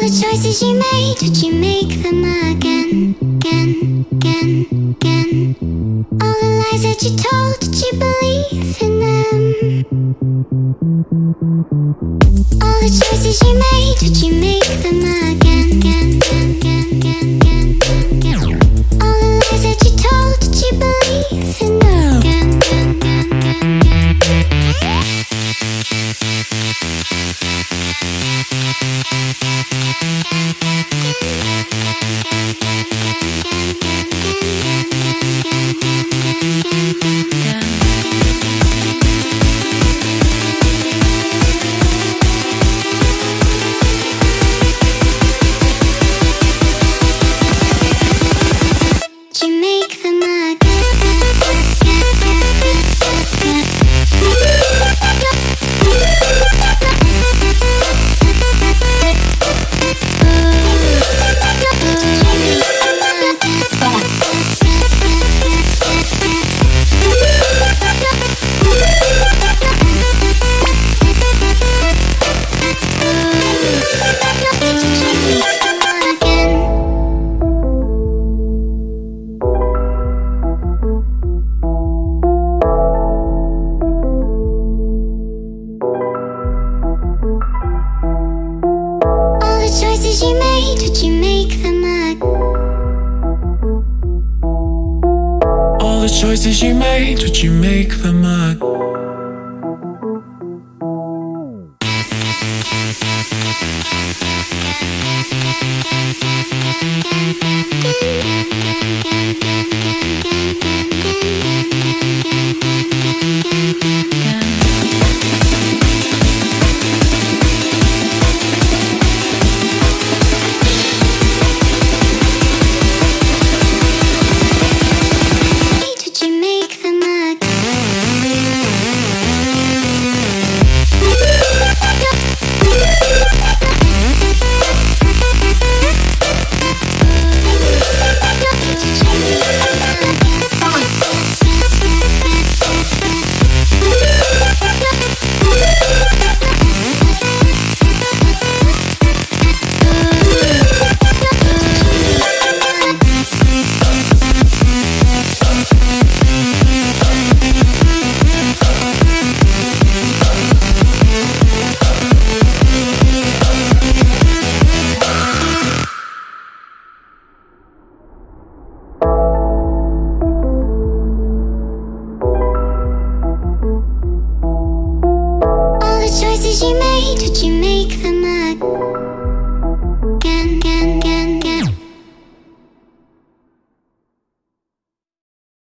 The choices you made, would you make them again, again, again, again? All the lies that you told, did you believe in them? All the choices you made, would you make them again, again, again, Did choices you made, would you make them? All the choices you made, would you make them? Again, Did you make, did you make them mad?